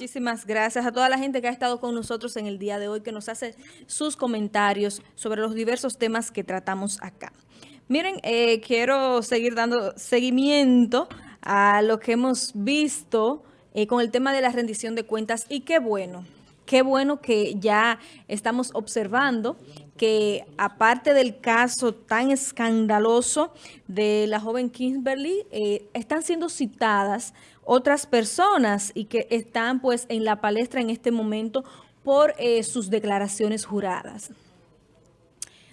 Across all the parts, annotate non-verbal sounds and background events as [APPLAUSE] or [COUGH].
Muchísimas gracias a toda la gente que ha estado con nosotros en el día de hoy, que nos hace sus comentarios sobre los diversos temas que tratamos acá. Miren, eh, quiero seguir dando seguimiento a lo que hemos visto eh, con el tema de la rendición de cuentas y qué bueno, qué bueno que ya estamos observando que aparte del caso tan escandaloso de la joven Kimberly, eh, están siendo citadas otras personas y que están pues en la palestra en este momento por eh, sus declaraciones juradas.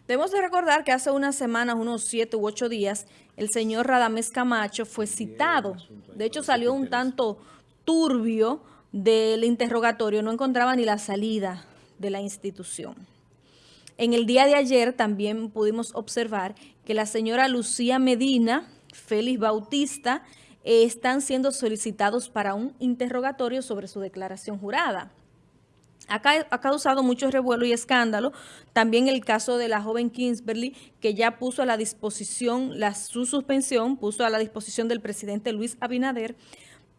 Debemos de recordar que hace unas semanas, unos siete u ocho días, el señor Radamés Camacho fue citado. De hecho, salió un tanto turbio del interrogatorio no encontraba ni la salida de la institución. En el día de ayer también pudimos observar que la señora Lucía Medina, Félix Bautista, eh, están siendo solicitados para un interrogatorio sobre su declaración jurada. Acá ha causado mucho revuelo y escándalo. También el caso de la joven Kingsbury, que ya puso a la disposición, su suspensión, puso a la disposición del presidente Luis Abinader,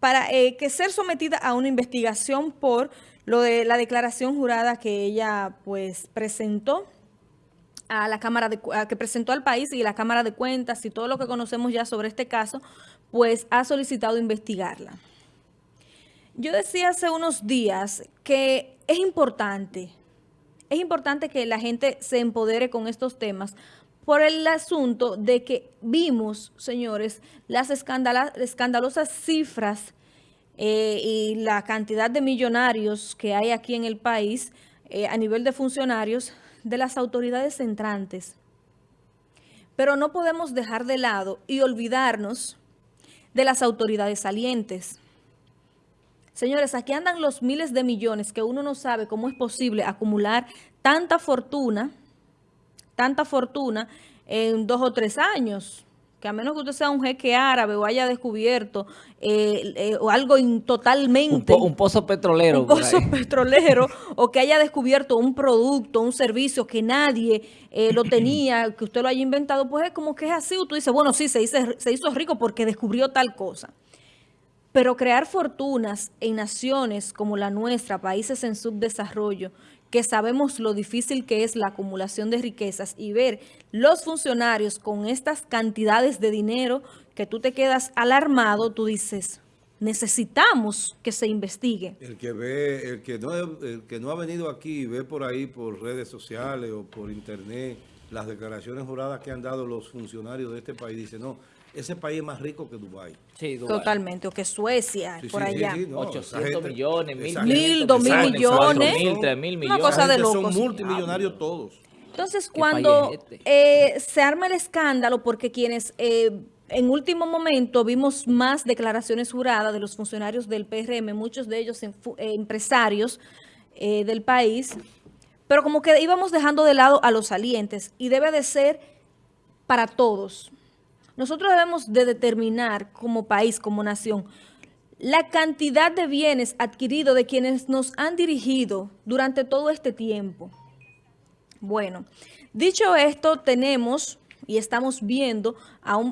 para eh, que ser sometida a una investigación por lo de la declaración jurada que ella pues presentó a la Cámara de que presentó al país y la Cámara de Cuentas y todo lo que conocemos ya sobre este caso, pues ha solicitado investigarla. Yo decía hace unos días que es importante, es importante que la gente se empodere con estos temas por el asunto de que vimos, señores, las escandalosas cifras eh, y la cantidad de millonarios que hay aquí en el país eh, a nivel de funcionarios de las autoridades entrantes. Pero no podemos dejar de lado y olvidarnos de las autoridades salientes. Señores, aquí andan los miles de millones que uno no sabe cómo es posible acumular tanta fortuna tanta fortuna en dos o tres años. Que a menos que usted sea un jeque árabe o haya descubierto eh, eh, o algo totalmente... Un, pozo petrolero. Un pozo [LAUGHS] petrolero o que haya descubierto un producto, un servicio que nadie eh, lo [CLEARS THROAT] tenía, que usted lo haya inventado, pues es como que es así. Usted dice, bueno, sí, se se hizo rico porque descubrió tal cosa. Pero crear fortunas en naciones como la nuestra, países en subdesarrollo, que sabemos lo difícil que es la acumulación de riquezas y ver los funcionarios con estas cantidades de dinero que tú te quedas alarmado, tú dices, necesitamos que se investigue. El que ve, el que no, el que no ha venido aquí y ve por ahí por redes sociales o por internet las declaraciones juradas que han dado los funcionarios de este país, dice, no, ese país es más rico que Dubái. Sí, Totalmente, o que Suecia, por allá. 800 millones, mil, mil, dos mil millones. Mil, tres mil millones. Una cosa de locos. Son multimillonarios todos. Entonces, cuando este? eh, se arma el escándalo, porque quienes eh, en último momento vimos más declaraciones juradas de los funcionarios del PRM, muchos de ellos eh, empresarios del país, pero como que íbamos dejando de lado a los salientes y debe de ser para todos. Nosotros debemos de determinar como país, como nación, la cantidad de bienes adquiridos de quienes nos han dirigido durante todo este tiempo. Bueno, dicho esto, tenemos y estamos viendo,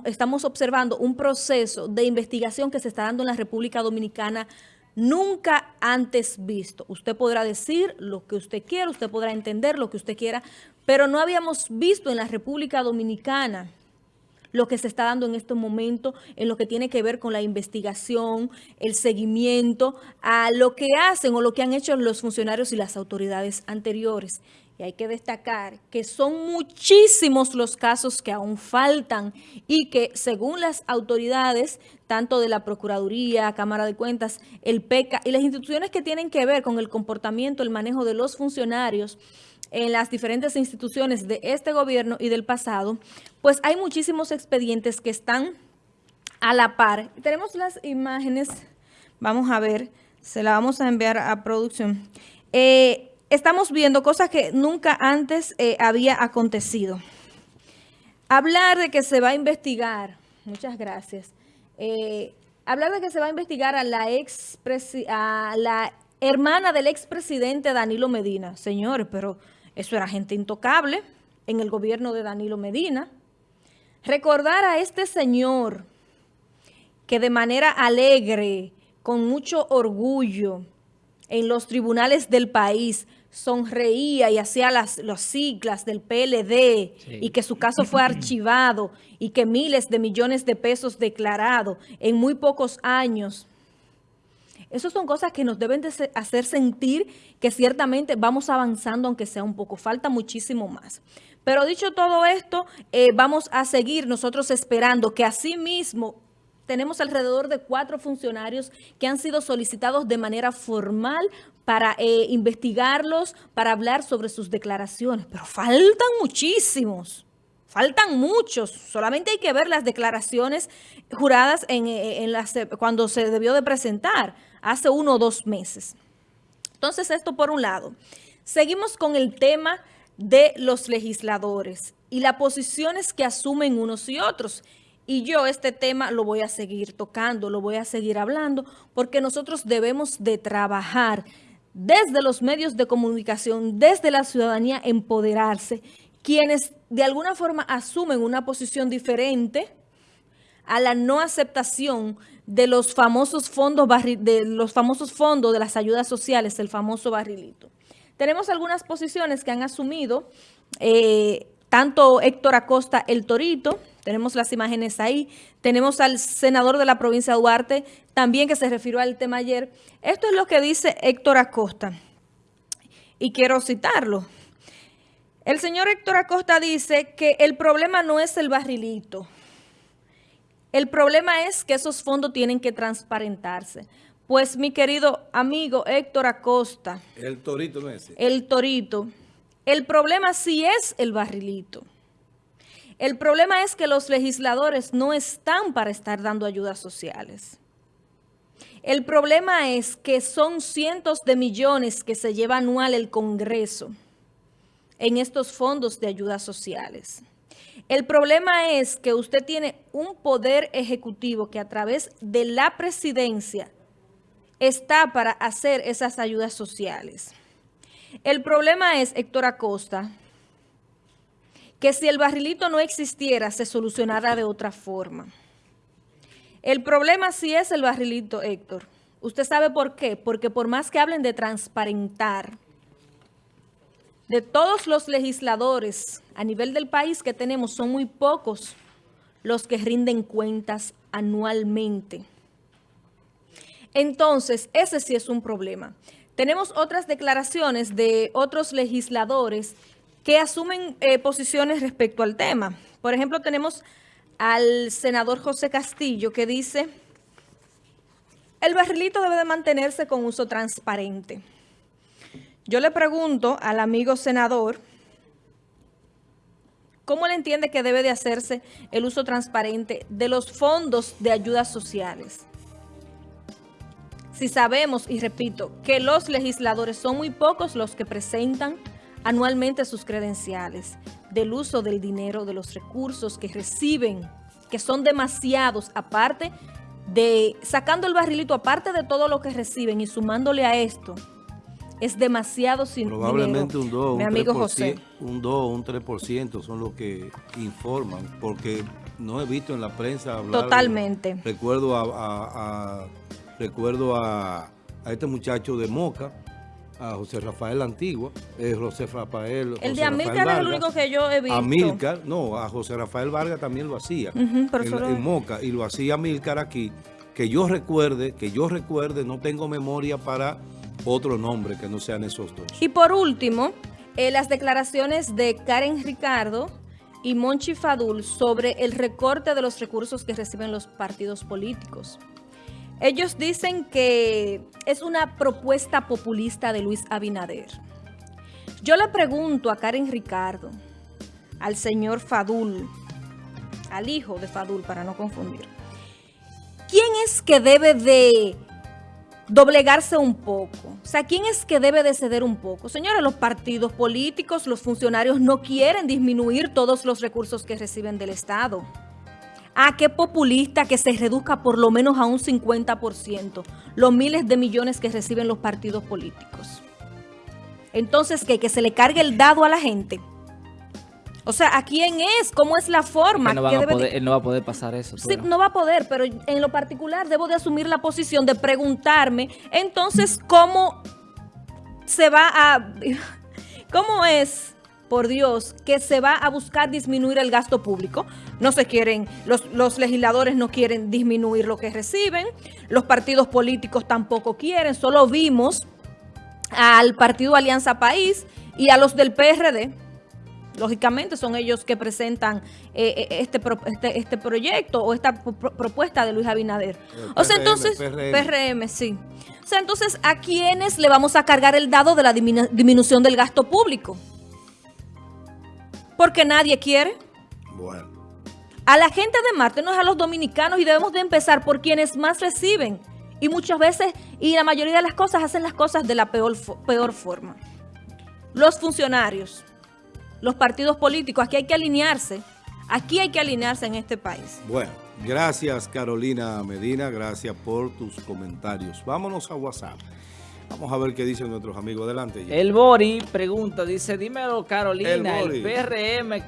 estamos observando un proceso de investigación que se está dando en la República Dominicana nunca antes visto. Usted podrá decir lo que usted quiera, usted podrá entender lo que usted quiera, pero no habíamos visto en la República Dominicana lo que se está dando en este momento en lo que tiene que ver con la investigación, el seguimiento a lo que hacen o lo que han hecho los funcionarios y las autoridades anteriores. Y hay que destacar que son muchísimos los casos que aún faltan y que según las autoridades, tanto de la Procuraduría, Cámara de Cuentas, el PECA y las instituciones que tienen que ver con el comportamiento, el manejo de los funcionarios, en las diferentes instituciones de este gobierno y del pasado, pues hay muchísimos expedientes que están a la par. Tenemos las imágenes, vamos a ver, se la vamos a enviar a producción. Eh, estamos viendo cosas que nunca antes eh, había acontecido. Hablar de que se va a investigar, muchas gracias, eh, hablar de que se va a investigar a la, ex a la hermana del expresidente Danilo Medina. Señores, pero eso era gente intocable en el gobierno de Danilo Medina. Recordar a este señor que de manera alegre, con mucho orgullo, en los tribunales del país sonreía y hacía las, las siglas del PLD y que su caso fue archivado y que miles de millones de pesos declarados en muy pocos años. Esas son cosas que nos deben de hacer sentir que ciertamente vamos avanzando, aunque sea un poco. Falta muchísimo más. Pero dicho todo esto, eh, vamos a seguir nosotros esperando que así mismo tenemos alrededor de cuatro funcionarios que han sido solicitados de manera formal para eh, investigarlos, para hablar sobre sus declaraciones. Pero faltan muchísimos. Faltan muchos. Solamente hay que ver las declaraciones juradas en, eh, en las, cuando se debió de presentar hace uno o dos meses. Entonces, esto por un lado. Seguimos con el tema de los legisladores y las posiciones que asumen unos y otros. Y yo este tema lo voy a seguir tocando, lo voy a seguir hablando, porque nosotros debemos de trabajar desde los medios de comunicación, desde la ciudadanía, empoderarse, quienes de alguna forma asumen una posición diferente a la no aceptación de los famosos fondos de los famosos fondos de las ayudas sociales, el famoso barrilito. Tenemos algunas posiciones que han asumido eh, tanto Héctor Acosta, el Torito, tenemos las imágenes ahí. Tenemos al senador de la provincia de Duarte, también que se refirió al tema ayer. Esto es lo que dice Héctor Acosta. Y quiero citarlo. El señor Héctor Acosta dice que el problema no es el barrilito. El problema es que esos fondos tienen que transparentarse. Pues mi querido amigo Héctor Acosta. El torito no es. El torito. El problema sí es el barrilito. El problema es que los legisladores no están para estar dando ayudas sociales. El problema es que son cientos de millones que se lleva anual el Congreso en estos fondos de ayudas sociales. El problema es que usted tiene un poder ejecutivo que a través de la presidencia está para hacer esas ayudas sociales. El problema es, Héctor Acosta, que si el barrilito no existiera, se solucionara de otra forma. El problema sí es el barrilito, Héctor. ¿Usted sabe por qué? Porque por más que hablen de transparentar, de todos los legisladores a nivel del país que tenemos, son muy pocos los que rinden cuentas anualmente. Entonces, ese sí es un problema. Tenemos otras declaraciones de otros legisladores que asumen eh, posiciones respecto al tema. Por ejemplo, tenemos al senador José Castillo que dice, el barrilito debe de mantenerse con uso transparente. Yo le pregunto al amigo senador, ¿cómo le entiende que debe de hacerse el uso transparente de los fondos de ayudas sociales? Si sabemos, y repito, que los legisladores son muy pocos los que presentan anualmente sus credenciales del uso del dinero, de los recursos que reciben, que son demasiados, aparte de, sacando el barrilito, aparte de todo lo que reciben y sumándole a esto, es demasiado sin Probablemente un 2, mi un amigo José. Un 2, un 3% son los que informan, porque no he visto en la prensa hablar... Totalmente. recuerdo a, recuerdo a, a este muchacho de Moca, a José Rafael Antigua, eh, José Rafael... El de Amílcar es el único que yo he visto. Amílcar, no, a José Rafael Vargas también lo hacía, en, Moca, y lo hacía Amílcar aquí, que yo recuerde, que yo recuerde, no tengo memoria para otro nombre que no sean esos dos. Y por último, eh, las declaraciones de Karen Ricardo y Monchi Fadul sobre el recorte de los recursos que reciben los partidos políticos. Ellos dicen que es una propuesta populista de Luis Abinader. Yo le pregunto a Karen Ricardo, al señor Fadul, al hijo de Fadul, para no confundir, ¿quién es que debe de doblegarse un poco? O sea, ¿quién es que debe de ceder un poco? Señores, los partidos políticos, los funcionarios no quieren disminuir todos los recursos que reciben del Estado. Ah, qué populista que se reduzca por lo menos a un 50% los miles de millones que reciben los partidos políticos. Entonces, ¿qué? Que se le cargue el dado a la gente. O sea, ¿a quién es? ¿Cómo es la forma? Que no, van ¿Qué a debe de- poder- él no va a poder pasar eso. Sí, no va a poder, pero en lo particular debo de asumir la posición de preguntarme, entonces, ¿cómo se va a... [LAUGHS] ¿Cómo es, por Dios, que se va a buscar disminuir el gasto público? No se quieren, los, los legisladores no quieren disminuir lo que reciben, los partidos políticos tampoco quieren, solo vimos al partido Alianza País y a los del PRD, lógicamente son ellos que presentan eh, eh, este, pro- este este proyecto o esta pro- pro- propuesta de Luis Abinader. El o sea, PRM, entonces, PRM. PRM, sí. O sea, entonces, ¿a quiénes le vamos a cargar el dado de la diminu- disminución del gasto público? Porque nadie quiere. Bueno, A la gente de Marte, no es a los dominicanos y debemos de empezar por quienes más reciben. Y muchas veces, y la mayoría de las cosas, hacen las cosas de la peor, peor forma. Los funcionarios, los partidos políticos, aquí hay que alinearse. Aquí hay que alinearse en este país. bueno. Gracias Carolina Medina, gracias por tus comentarios. Vámonos a WhatsApp. Vamos a ver qué dicen nuestros amigos. Adelante. El Bori pregunta, dice, dímelo Carolina, El el. PRM